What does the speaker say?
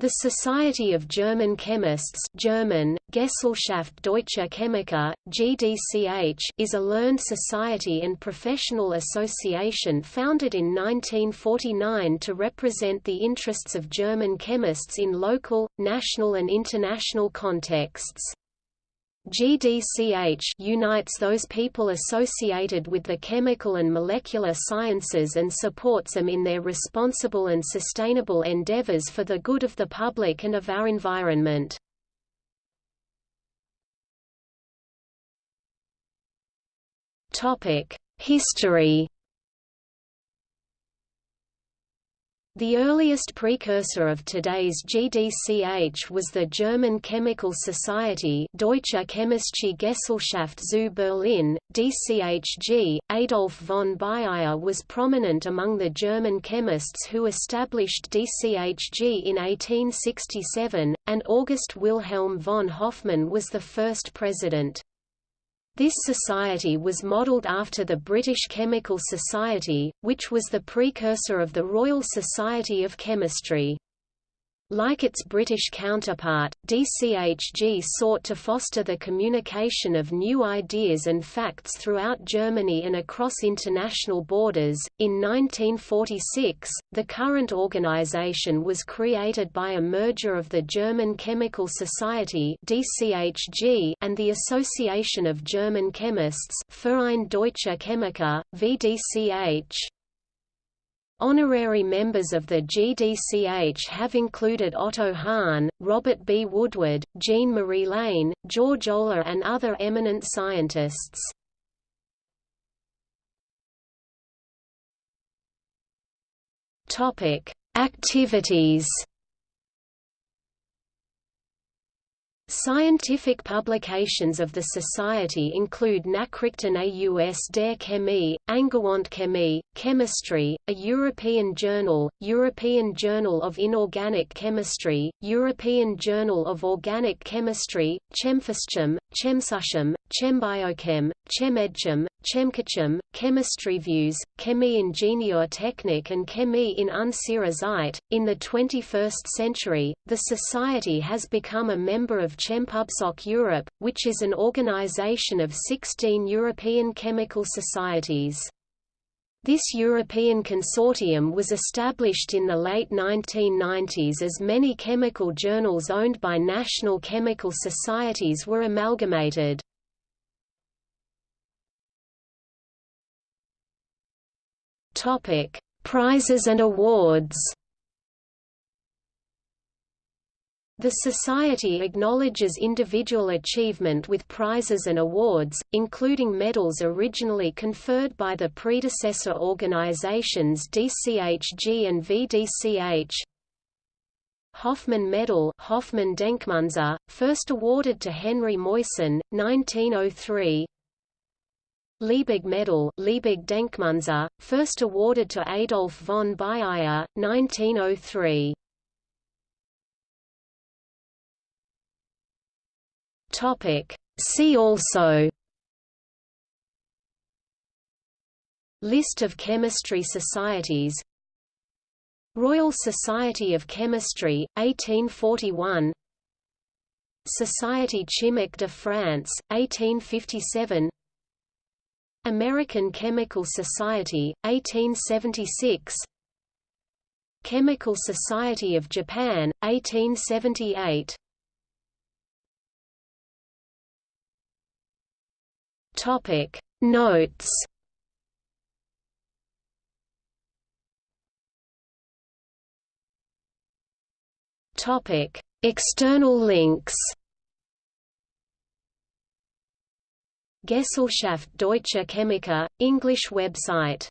The Society of German Chemists German, Gesellschaft Deutscher Chemiker, GDCH is a learned society and professional association founded in 1949 to represent the interests of German chemists in local, national and international contexts. GDCH unites those people associated with the chemical and molecular sciences and supports them in their responsible and sustainable endeavors for the good of the public and of our environment. History The earliest precursor of today's GDCH was the German Chemical Society Deutsche Chemische Gesellschaft zu Berlin, DCHG. Adolf von Baeyer was prominent among the German chemists who established DCHG in 1867, and August Wilhelm von Hofmann was the first president. This society was modelled after the British Chemical Society, which was the precursor of the Royal Society of Chemistry. Like its British counterpart, DCHG sought to foster the communication of new ideas and facts throughout Germany and across international borders. In 1946, the current organization was created by a merger of the German Chemical Society (DCHG) and the Association of German Chemists (Verein Deutscher Chemiker, VDCH). Honorary members of the GDCH have included Otto Hahn, Robert B. Woodward, Jean-Marie Lehn, George Olah and other eminent scientists. Activities Scientific publications of the Society include Nachrichten aus der Chemie, Angewandte Chemie, Chemistry, a European journal, European Journal of Inorganic Chemistry, European Journal of Organic Chemistry, Chemphyschem, Chemsuschem, Chembiochem, Chemedchem, Chemcatchem, Chemistry Views, Chemie Ingenieur Technik and Chemie in unserer Zeit. In the 21st century, the Society has become a member of Chempubsoc Europe, which is an organization of 16 European chemical societies. This European consortium was established in the late 1990s as many chemical journals owned by national chemical societies were amalgamated. Topic: Prizes and awards. The Society acknowledges individual achievement with prizes and awards, including medals originally conferred by the predecessor organizations DCHG and VDCH. Hofmann Medal Hofmann Denkmünze, first awarded to Henri Moissan, 1903 Liebig Medal Liebig Denkmünze, first awarded to Adolf von Baeyer, 1903. Topic. See also List of chemistry societies Royal Society of Chemistry, 1841 Société Chimique de France, 1857 American Chemical Society, 1876 Chemical Society of Japan, 1878 Topic Notes. Topic External links Gesellschaft Deutscher Chemiker, English website